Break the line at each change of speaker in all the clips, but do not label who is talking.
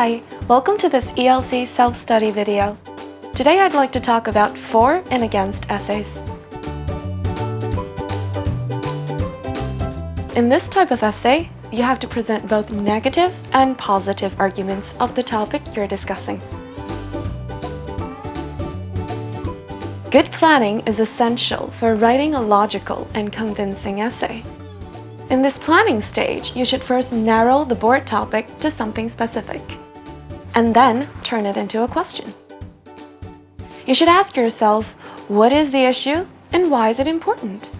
Hi, welcome to this ELC self-study video. Today I'd like to talk about for and against essays. In this type of essay, you have to present both negative and positive arguments of the topic you're discussing. Good planning is essential for writing a logical and convincing essay. In this planning stage, you should first narrow the board topic to something specific, and then turn it into a question. You should ask yourself, what is the issue and why is it important?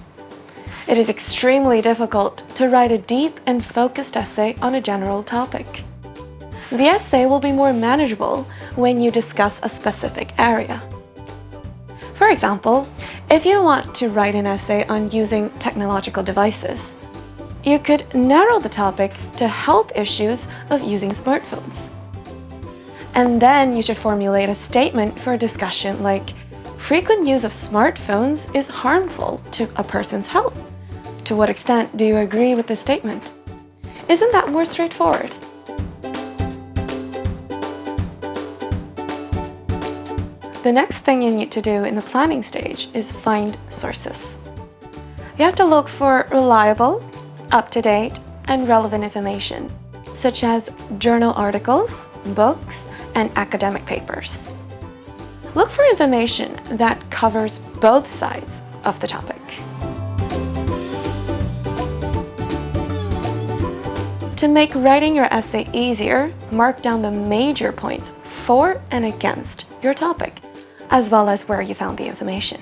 It is extremely difficult to write a deep and focused essay on a general topic. The essay will be more manageable when you discuss a specific area. For example, if you want to write an essay on using technological devices, you could narrow the topic to health issues of using smartphones. And then you should formulate a statement for a discussion like, frequent use of smartphones is harmful to a person's health. To what extent do you agree with this statement? Isn't that more straightforward? The next thing you need to do in the planning stage is find sources. You have to look for reliable, up-to-date and relevant information, such as journal articles, books, and academic papers. Look for information that covers both sides of the topic. To make writing your essay easier, mark down the major points for and against your topic, as well as where you found the information.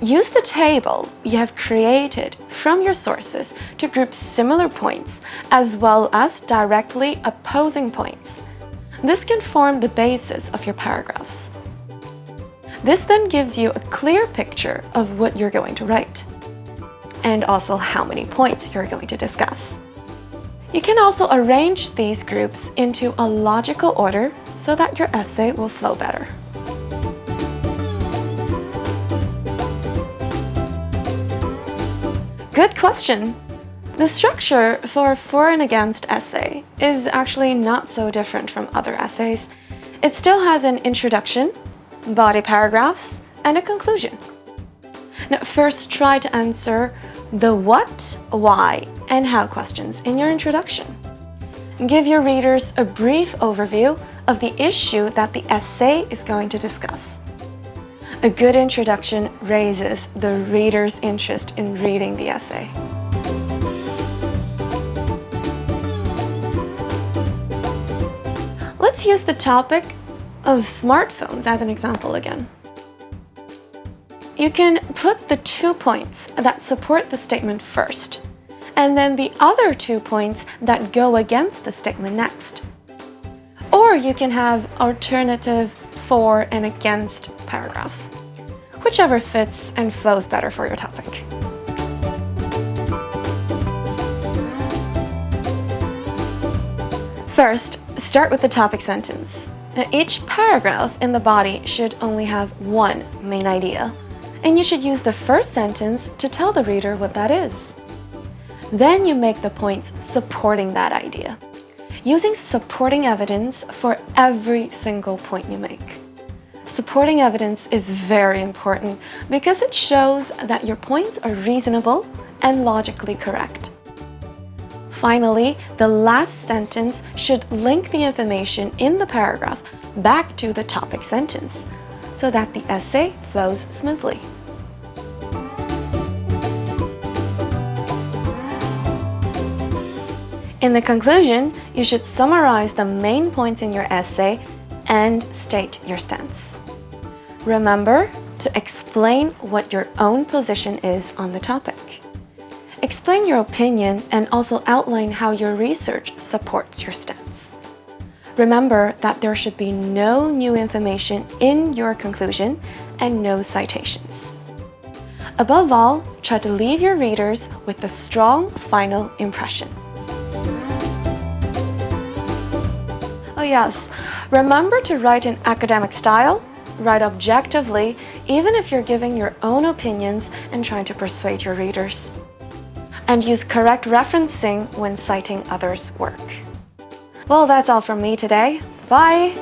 Use the table you have created from your sources to group similar points as well as directly opposing points. This can form the basis of your paragraphs. This then gives you a clear picture of what you're going to write and also how many points you're going to discuss. You can also arrange these groups into a logical order so that your essay will flow better. Good question! The structure for a for and against essay is actually not so different from other essays. It still has an introduction, body paragraphs, and a conclusion. Now, first try to answer the what, why, and how questions in your introduction. Give your readers a brief overview of the issue that the essay is going to discuss. A good introduction raises the reader's interest in reading the essay. Let's use the topic of smartphones as an example again. You can put the two points that support the statement first, and then the other two points that go against the statement next. Or you can have alternative for and against paragraphs, whichever fits and flows better for your topic. First, start with the topic sentence. Now, each paragraph in the body should only have one main idea, and you should use the first sentence to tell the reader what that is. Then you make the points supporting that idea, using supporting evidence for every single point you make. Supporting evidence is very important because it shows that your points are reasonable and logically correct. Finally, the last sentence should link the information in the paragraph back to the topic sentence so that the essay flows smoothly. In the conclusion, you should summarize the main points in your essay and state your stance. Remember to explain what your own position is on the topic. Explain your opinion and also outline how your research supports your stance. Remember that there should be no new information in your conclusion and no citations. Above all, try to leave your readers with a strong final impression. Oh yes, remember to write in academic style Write objectively, even if you're giving your own opinions and trying to persuade your readers. And use correct referencing when citing others' work. Well, that's all from me today. Bye!